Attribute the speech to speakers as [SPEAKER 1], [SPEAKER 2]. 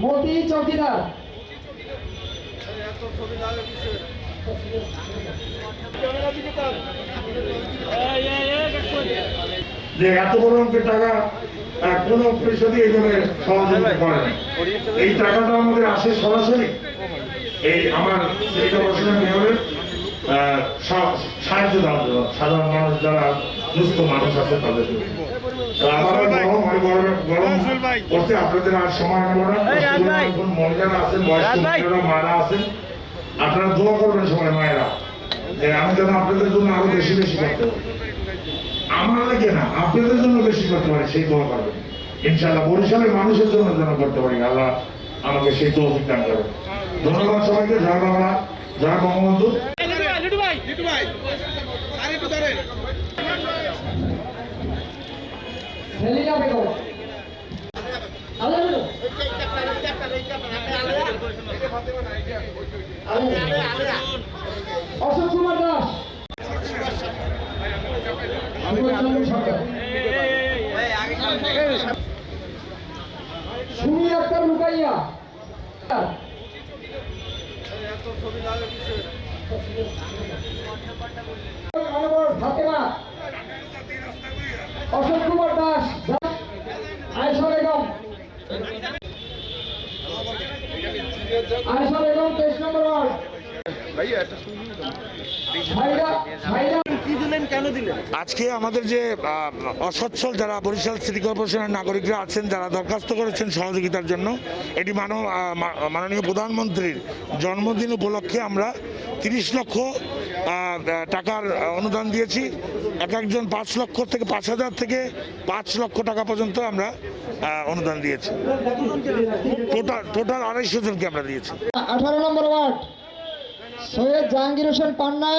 [SPEAKER 1] মতি চৌকিদার।
[SPEAKER 2] যে এত বড় অঙ্কের টাকা কোনো পরিষদই এখানে সহযোগিতা করে না। এই টাকাটা আমাদের আসে সরাসরি এই আমার এই মেয়রের সাহায্য দেওয়ার জন্য। সাধারণ মানুষ যারা দুস্থ মানুষ আছে তাদের জন্য। গরম গরম গরম করতে আপনাদের আর সময় নেব না। মহিলারা আছেন বয়স্ক মারা আছেন আপনারা দোয়া করবেন সবাই মায়েরা। আমি যেন আপনাদের জন্য আরও বেশি বেশি করতে পারি। আমার লাগে না আপনাদের জন্য বেশি করতে পারি সেই দোয়া করবেন। ইনশাআল্লাহ বরিশালের মানুষের জন্য যেন করতে পারি। আল্লাহ আমাকে সেই তৌফিক দান করবেন ধন্যবাদ সবাইকে জয় বাংলা জয় বঙ্গবন্ধু।
[SPEAKER 1] অশোক কুমার দাস। সুমি আক্তার লুকাইয়া। অশোক কুমার দাস। আয়সা বেগম। আয়সা বেগম তেইশ নম্বর ওয়ার্ড।
[SPEAKER 3] আজকে আমাদের যে অসচ্ছল যারা বরিশাল সিটি কর্পোরেশনের নাগরিকরা আছেন যারা দরখাস্ত করেছেন সহযোগিতার জন্য এটি মানব মাননীয় প্রধানমন্ত্রীর জন্মদিন উপলক্ষে আমরা তিরিশ লক্ষ টাকার অনুদান দিয়েছি। এক একজন পাঁচ লক্ষ থেকে পাঁচ হাজার থেকে পাঁচ লক্ষ টাকা পর্যন্ত আমরা অনুদান দিয়েছি। টোটাল টোটাল আড়াইশো জনকে আমরা দিয়েছি।
[SPEAKER 1] আঠারো নম্বর ওয়ার্ড, সৈয়দ জাহাঙ্গীর হোসেন পান্না।